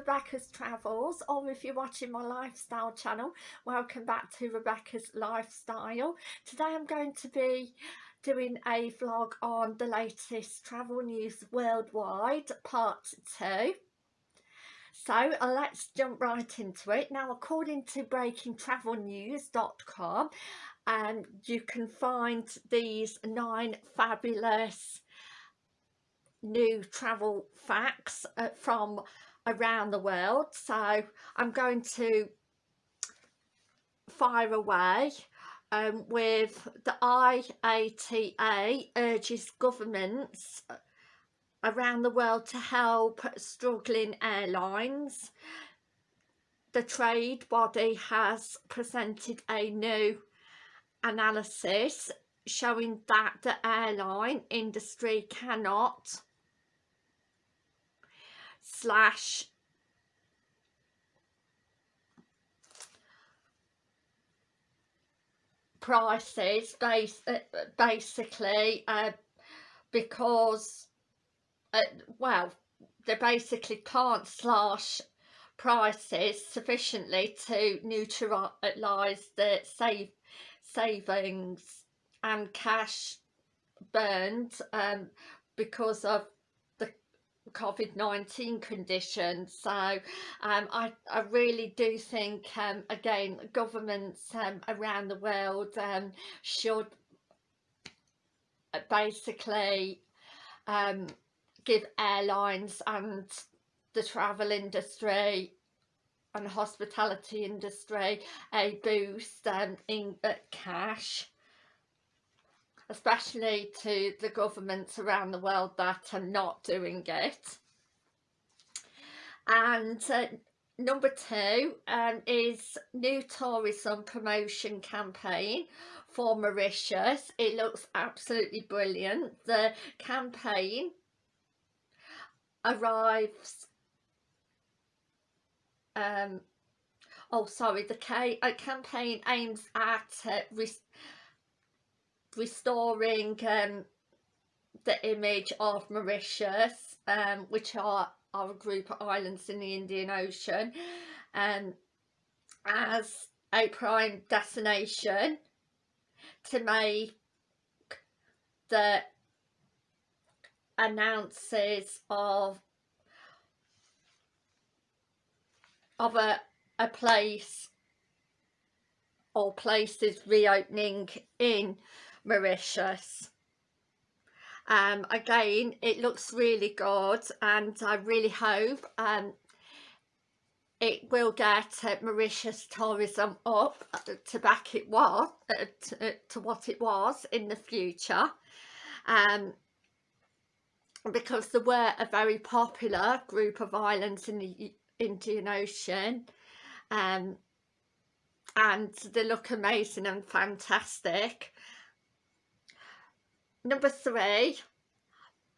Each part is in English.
Rebecca's Travels or if you're watching my lifestyle channel welcome back to Rebecca's Lifestyle. Today I'm going to be doing a vlog on the latest travel news worldwide part 2 so uh, let's jump right into it. Now according to breakingtravelnews.com um, you can find these nine fabulous new travel facts uh, from around the world so I'm going to fire away um, with the IATA urges governments around the world to help struggling airlines. The trade body has presented a new analysis showing that the airline industry cannot slash. Prices uh, basically uh, because uh, well they basically can't slash prices sufficiently to neutralise the save savings and cash burned um, because of COVID-19 conditions. So um, I, I really do think um, again governments um, around the world um, should uh, basically um, give airlines and the travel industry and hospitality industry a boost um, in uh, cash especially to the governments around the world that are not doing it. And uh, number two um, is new tourism promotion campaign for Mauritius. It looks absolutely brilliant. The campaign arrives um oh sorry the uh, campaign aims at uh, restoring um, the image of Mauritius, um, which are, are a group of islands in the Indian Ocean, um, as a prime destination to make the announces of of a, a place or places reopening in Mauritius. Um, again, it looks really good and I really hope um, it will get uh, Mauritius tourism up uh, to back it was uh, to, uh, to, what it was in the future um, because there were a very popular group of islands in the Indian Ocean um, and they look amazing and fantastic Number three,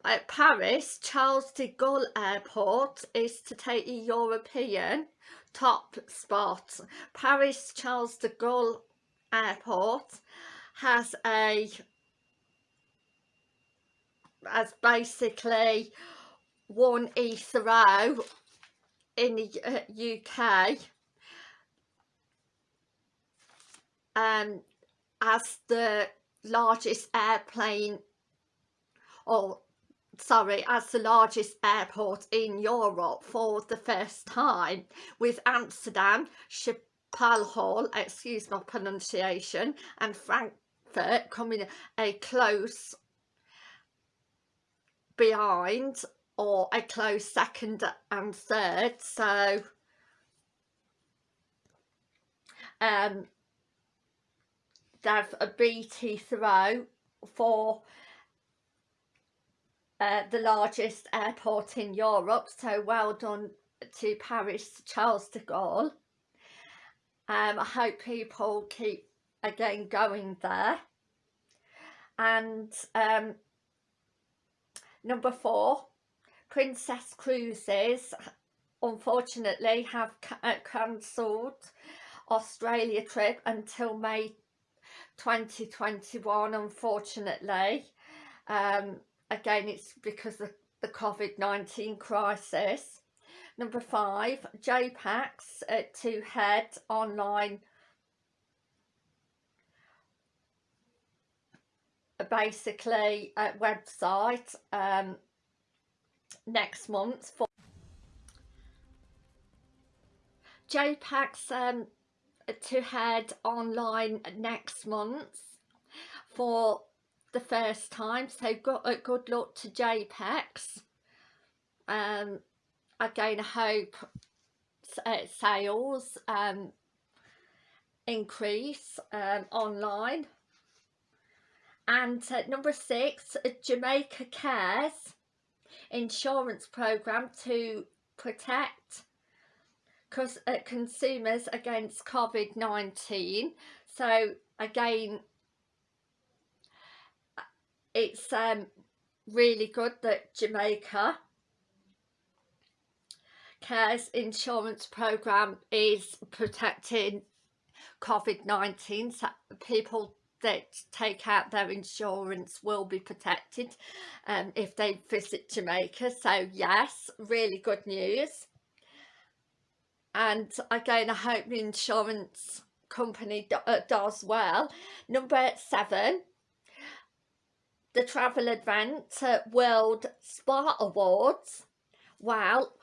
at Paris, Charles de Gaulle Airport is to take a European top spot. Paris Charles de Gaulle Airport has a as basically one Heathrow in the UK um, as the largest airplane or sorry as the largest airport in Europe for the first time with Amsterdam, Schiphol, excuse my pronunciation and Frankfurt coming a close behind or a close second and third. So um have a BT throw for uh, the largest airport in Europe so well done to Paris Charles de Gaulle. Um, I hope people keep again going there. And um, number four Princess Cruises unfortunately have uh, cancelled Australia trip until May 2021 unfortunately. Um, again it's because of the COVID-19 crisis. Number five, JPACS uh, to head online basically a website um, next month for JPACS um, to head online next month for the first time. So good, uh, good luck to JPEX um, again I hope uh, sales um, increase um, online. And uh, number six Jamaica Cares insurance program to protect consumers against COVID-19 so again it's um, really good that Jamaica Cares insurance program is protecting COVID-19 so people that take out their insurance will be protected um, if they visit Jamaica. So yes really good news and again I hope the insurance company do, uh, does well number seven the travel event World Spa Awards will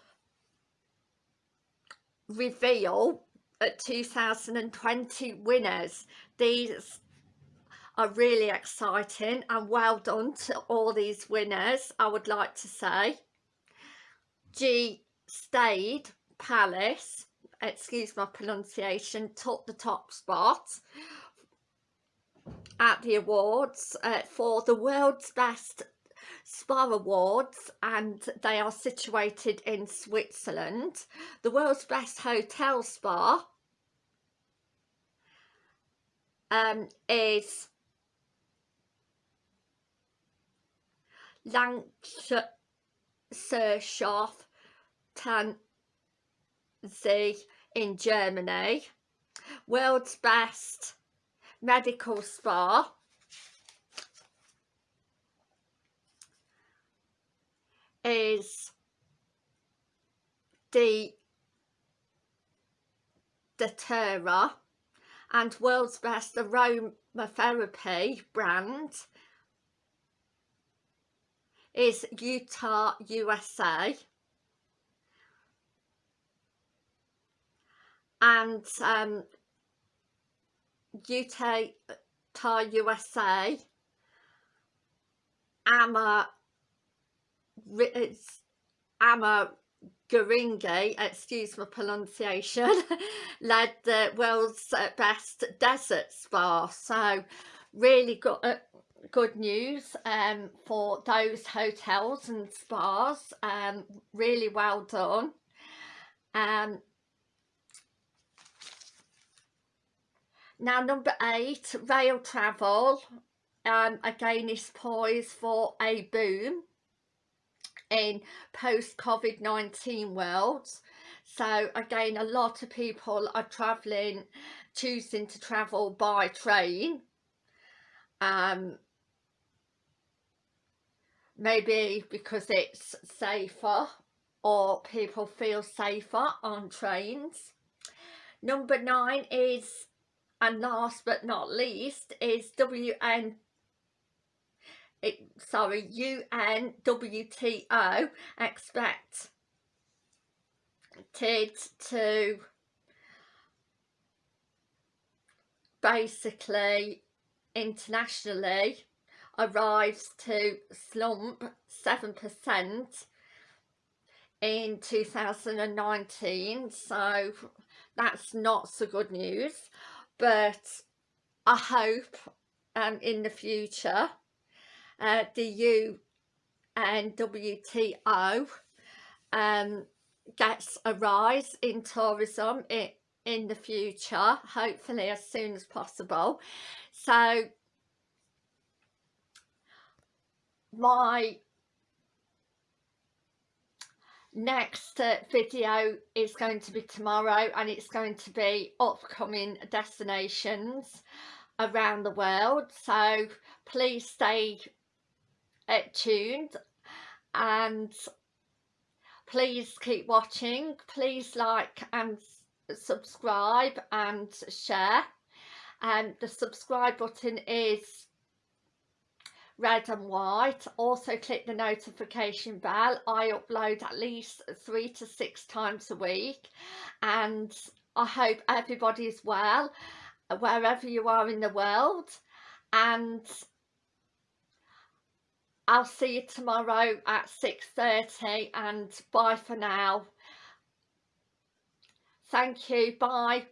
reveal at 2020 winners. These are really exciting and well done to all these winners I would like to say. G Stade Palace, excuse my pronunciation, took the top spot at the awards uh, for the world's best spa awards and they are situated in Switzerland. The world's best hotel spa um, is Lanserhof Tegernsee in Germany. World's best medical spa. Is the doTERRA and world's best aromatherapy brand is Utah USA and um, Utah USA Ama Ama Garingi, excuse my pronunciation, led the world's best desert spa. So really good, uh, good news um, for those hotels and spas. Um, really well done. Um, Now number eight, rail travel um, again is poised for a boom in post-COVID-19 world. So again, a lot of people are travelling, choosing to travel by train. Um, maybe because it's safer or people feel safer on trains. Number nine is and last but not least is WN it, sorry UNWTO expected to basically internationally arrives to slump 7% in 2019 so that's not so good news but I hope um, in the future uh, the U and WTO um, gets a rise in tourism in, in the future, hopefully as soon as possible. So my next uh, video is going to be tomorrow and it's going to be upcoming destinations around the world. So please stay uh, tuned and please keep watching. Please like and subscribe and share. And um, the subscribe button is red and white also click the notification bell I upload at least three to six times a week and I hope everybody's well wherever you are in the world and I'll see you tomorrow at 6.30 and bye for now. Thank you. Bye.